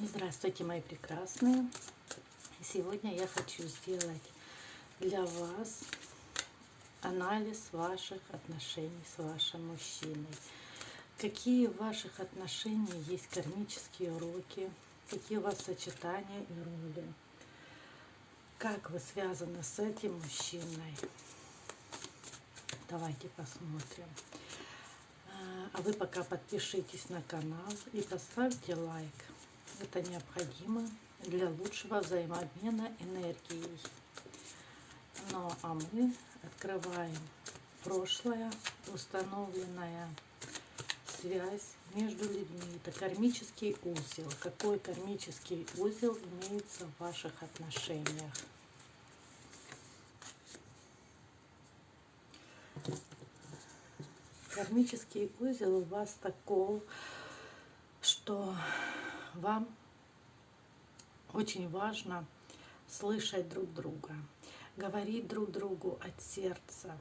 Здравствуйте, мои прекрасные! Сегодня я хочу сделать для вас анализ ваших отношений с вашим мужчиной. Какие в ваших отношениях есть кармические уроки, какие у вас сочетания и роли. Как вы связаны с этим мужчиной. Давайте посмотрим. А вы пока подпишитесь на канал и поставьте лайк. Это необходимо для лучшего взаимообмена энергией. Ну а мы открываем прошлое, установленная связь между людьми. Это кармический узел. Какой кармический узел имеется в ваших отношениях? Кармический узел у вас такой, что вам очень важно слышать друг друга, говорить друг другу от сердца.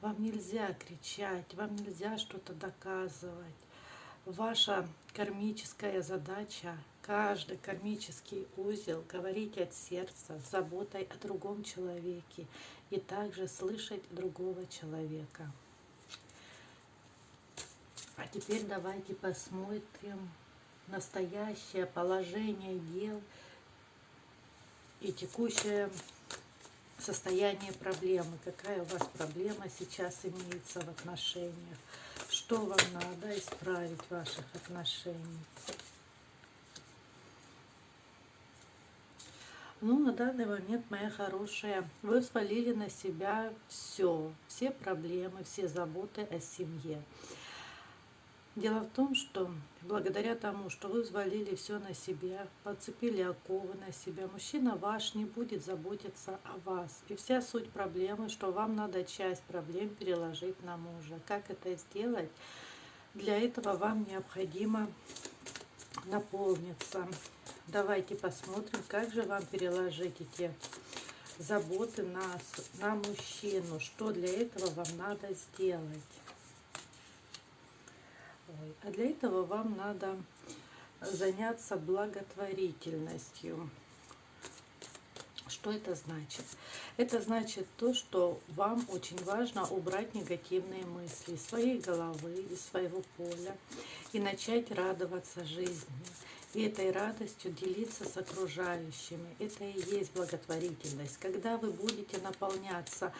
Вам нельзя кричать, вам нельзя что-то доказывать. Ваша кармическая задача, каждый кармический узел говорить от сердца, с заботой о другом человеке и также слышать другого человека. А теперь давайте посмотрим настоящее положение дел и текущее состояние проблемы. Какая у вас проблема сейчас имеется в отношениях? Что вам надо исправить в ваших отношениях? Ну, на данный момент, моя хорошая, вы свалили на себя все, все проблемы, все заботы о семье. Дело в том, что благодаря тому, что вы взвалили все на себя, подцепили оковы на себя, мужчина ваш не будет заботиться о вас. И вся суть проблемы, что вам надо часть проблем переложить на мужа. Как это сделать? Для этого вам необходимо наполниться. Давайте посмотрим, как же вам переложить эти заботы на, на мужчину. Что для этого вам надо сделать? А для этого вам надо заняться благотворительностью. Что это значит? Это значит то, что вам очень важно убрать негативные мысли из своей головы, из своего поля и начать радоваться жизни этой радостью делиться с окружающими. Это и есть благотворительность. Когда вы будете наполняться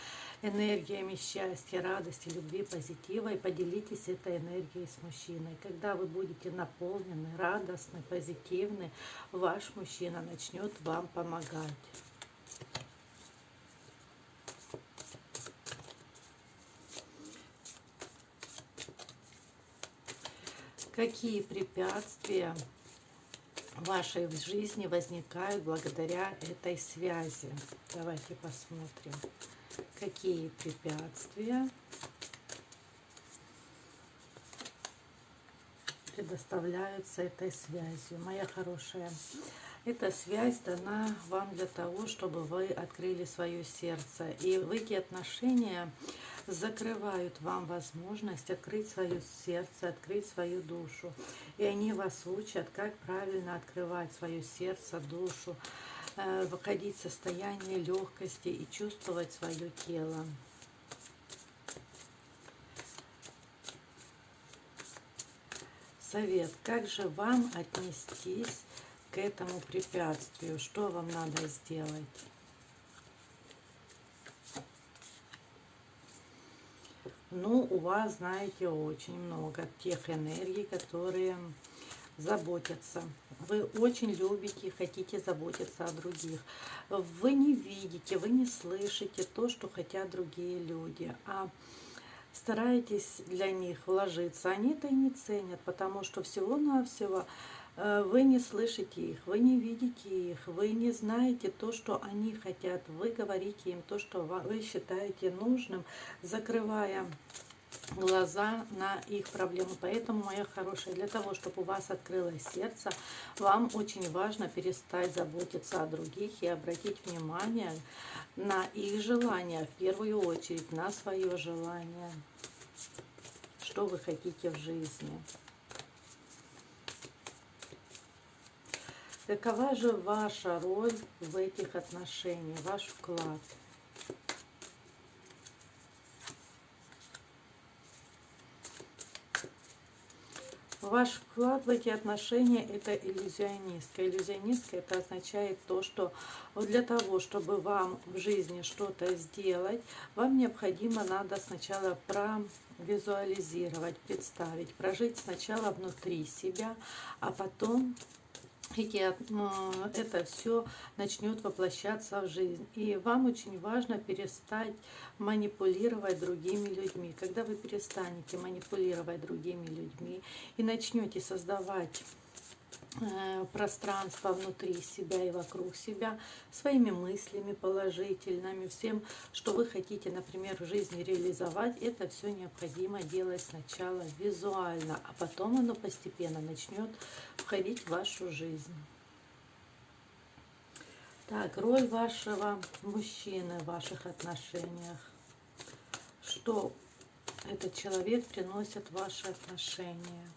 энергиями счастья, радости, любви, позитива, и поделитесь этой энергией с мужчиной. Когда вы будете наполнены, радостны, позитивны, ваш мужчина начнет вам помогать. Какие препятствия в вашей жизни возникают благодаря этой связи. Давайте посмотрим, какие препятствия предоставляются этой связью. Моя хорошая, эта связь дана вам для того, чтобы вы открыли свое сердце. И в эти отношения закрывают вам возможность открыть свое сердце, открыть свою душу. И они вас учат, как правильно открывать свое сердце, душу, э, выходить в состояние легкости и чувствовать свое тело. Совет. Как же вам отнестись к этому препятствию? Что вам надо сделать? Ну, у вас, знаете, очень много тех энергий, которые заботятся. Вы очень любите, хотите заботиться о других. Вы не видите, вы не слышите то, что хотят другие люди. А стараетесь для них вложиться. Они это и не ценят, потому что всего-навсего э, вы не слышите их, вы не видите их, вы не знаете то, что они хотят. Вы говорите им то, что вы считаете нужным, закрывая глаза на их проблемы. Поэтому, моя хорошая, для того, чтобы у вас открылось сердце, вам очень важно перестать заботиться о других и обратить внимание на их желания, в первую очередь на свое желание, что вы хотите в жизни. Какова же ваша роль в этих отношениях, ваш вклад? Ваш вклад в эти отношения – это иллюзионистка. Иллюзионистка – это означает то, что для того, чтобы вам в жизни что-то сделать, вам необходимо надо сначала провизуализировать, представить, прожить сначала внутри себя, а потом это все начнет воплощаться в жизнь. И вам очень важно перестать манипулировать другими людьми. Когда вы перестанете манипулировать другими людьми и начнете создавать пространство внутри себя и вокруг себя, своими мыслями положительными, всем, что вы хотите, например, в жизни реализовать, это все необходимо делать сначала визуально, а потом оно постепенно начнет входить в вашу жизнь. Так, роль вашего мужчины в ваших отношениях. Что этот человек приносит в ваши отношения?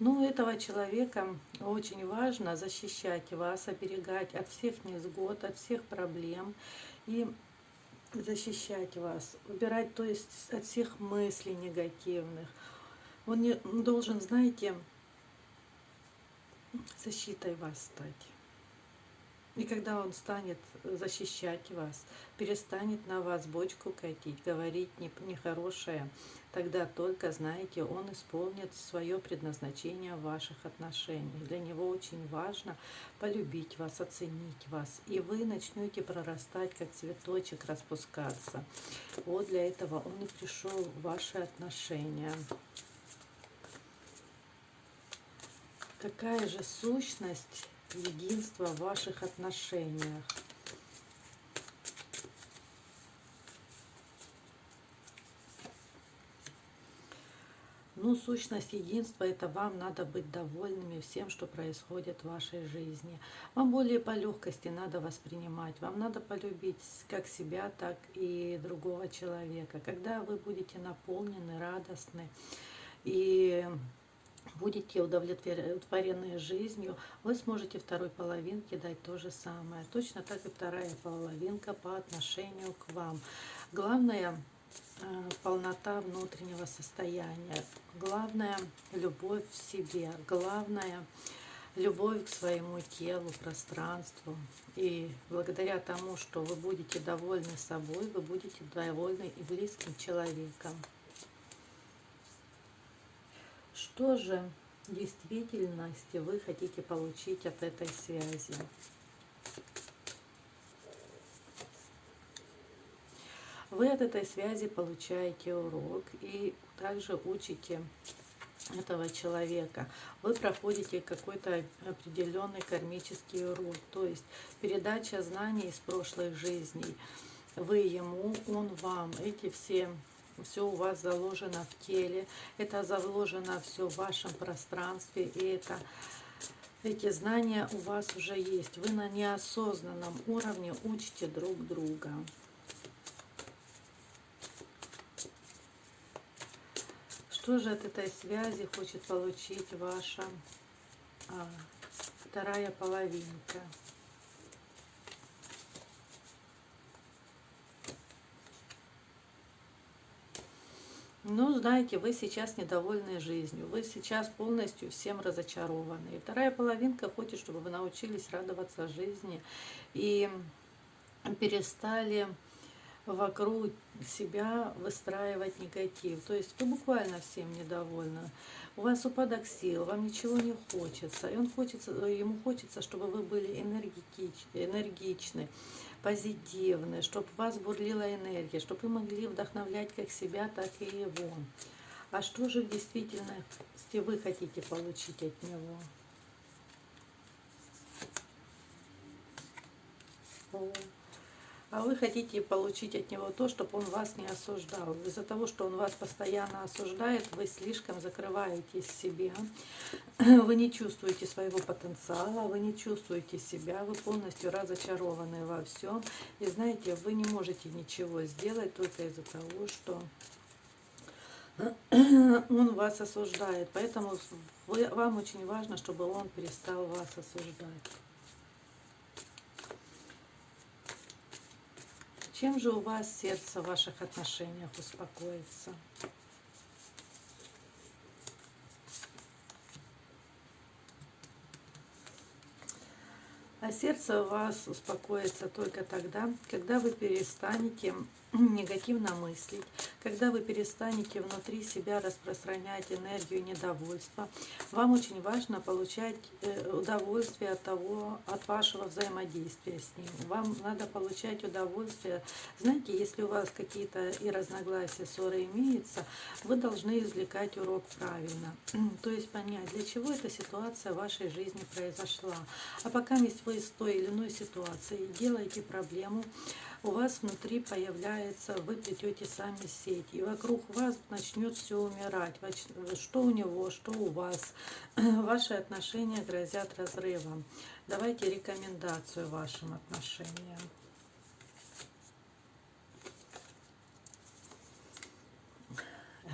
Ну, этого человека очень важно защищать вас, оберегать от всех невзгод, от всех проблем и защищать вас, убирать, то есть от всех мыслей негативных. Он не должен, знаете, защитой вас стать. И когда он станет защищать вас, перестанет на вас бочку катить, говорить нехорошее, тогда только, знаете, он исполнит свое предназначение в ваших отношениях. Для него очень важно полюбить вас, оценить вас. И вы начнете прорастать, как цветочек, распускаться. Вот для этого он и пришел в ваши отношения. Какая же сущность единства в ваших отношениях. Ну, сущность единства – это вам надо быть довольными всем, что происходит в вашей жизни. Вам более по легкости надо воспринимать, вам надо полюбить как себя, так и другого человека. Когда вы будете наполнены, радостны и будете удовлетворены жизнью, вы сможете второй половинке дать то же самое. Точно так и вторая половинка по отношению к вам. Главное э, полнота внутреннего состояния. Главное – любовь в себе. Главное – любовь к своему телу, пространству. И благодаря тому, что вы будете довольны собой, вы будете довольны и близким человеком. Что же в действительности вы хотите получить от этой связи? Вы от этой связи получаете урок и также учите этого человека. Вы проходите какой-то определенный кармический урок, то есть передача знаний из прошлых жизней. Вы ему, он вам. Эти все все у вас заложено в теле, это заложено все в вашем пространстве, и это эти знания у вас уже есть. Вы на неосознанном уровне учите друг друга. Что же от этой связи хочет получить ваша а, вторая половинка? Ну, знаете, вы сейчас недовольны жизнью, вы сейчас полностью всем разочарованы. И вторая половинка хочет, чтобы вы научились радоваться жизни и перестали вокруг себя выстраивать негатив. То есть вы буквально всем недовольны. У вас упадок сил, вам ничего не хочется. И он хочется, ему хочется, чтобы вы были энергетичны, энергичны позитивны, чтобы у вас бурлила энергия, чтобы вы могли вдохновлять как себя, так и его. А что же в действительности вы хотите получить от него? А вы хотите получить от него то, чтобы он вас не осуждал. Из-за того, что он вас постоянно осуждает, вы слишком закрываетесь себе, вы не чувствуете своего потенциала, вы не чувствуете себя, вы полностью разочарованы во всем. И знаете, вы не можете ничего сделать только из-за того, что он вас осуждает. Поэтому вы, вам очень важно, чтобы он перестал вас осуждать. Чем же у вас сердце в ваших отношениях успокоится? А сердце у вас успокоится только тогда, когда вы перестанете негативно мыслить, когда вы перестанете внутри себя распространять энергию недовольства, вам очень важно получать э, удовольствие от того, от вашего взаимодействия с ним. Вам надо получать удовольствие. Знаете, если у вас какие-то и разногласия, ссоры имеются, вы должны извлекать урок правильно. То есть понять, для чего эта ситуация в вашей жизни произошла. А пока вы с той или иной ситуацией делаете проблему, у вас внутри появляется, вы плетете сами сеть, и вокруг вас начнет все умирать. Что у него, что у вас. Ваши отношения грозят разрывом. Давайте рекомендацию вашим отношениям.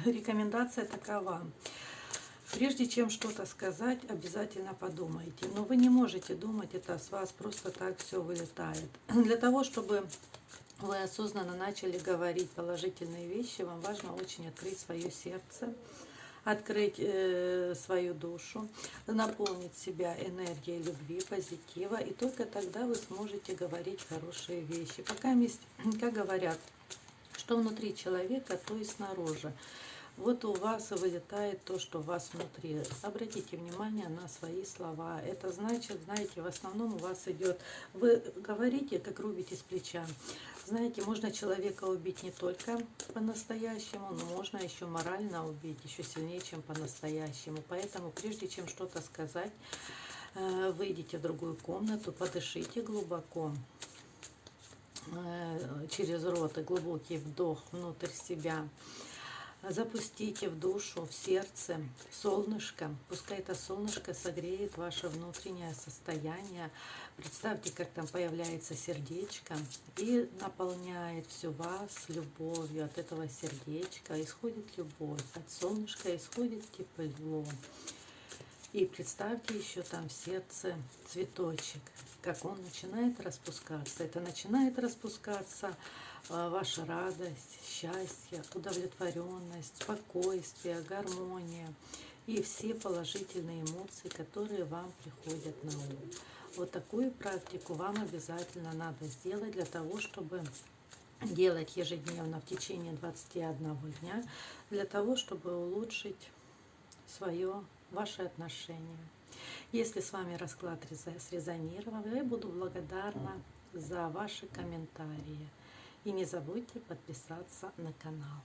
Рекомендация такова. Прежде чем что-то сказать, обязательно подумайте. Но вы не можете думать, это с вас просто так все вылетает. Для того, чтобы вы осознанно начали говорить положительные вещи, вам важно очень открыть свое сердце, открыть э, свою душу, наполнить себя энергией любви, позитива, и только тогда вы сможете говорить хорошие вещи. Пока как говорят, что внутри человека, то и снаружи. Вот у вас вылетает то, что у вас внутри. Обратите внимание на свои слова. Это значит, знаете, в основном у вас идет... Вы говорите, как рубите с плеча. Знаете, можно человека убить не только по-настоящему, но можно еще морально убить, еще сильнее, чем по-настоящему. Поэтому, прежде чем что-то сказать, э, выйдите в другую комнату, подышите глубоко э, через рот и глубокий вдох внутрь себя. Запустите в душу, в сердце солнышко. Пускай это солнышко согреет ваше внутреннее состояние. Представьте, как там появляется сердечко и наполняет всю вас любовью. От этого сердечка исходит любовь. От солнышка исходит тепло. И представьте еще там в сердце цветочек, как он начинает распускаться. Это начинает распускаться а, ваша радость, счастье, удовлетворенность, спокойствие, гармония и все положительные эмоции, которые вам приходят на ум. Вот такую практику вам обязательно надо сделать для того, чтобы делать ежедневно в течение 21 дня, для того, чтобы улучшить свое, ваши отношения. Если с вами расклад срезонировал, я буду благодарна за ваши комментарии. И не забудьте подписаться на канал.